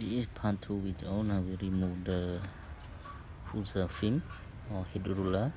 This is part 2 video. Now we remove the full film or head roller.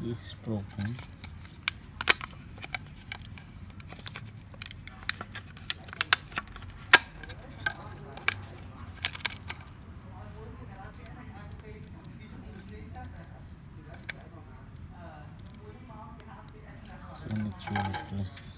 This is broken. So need to replace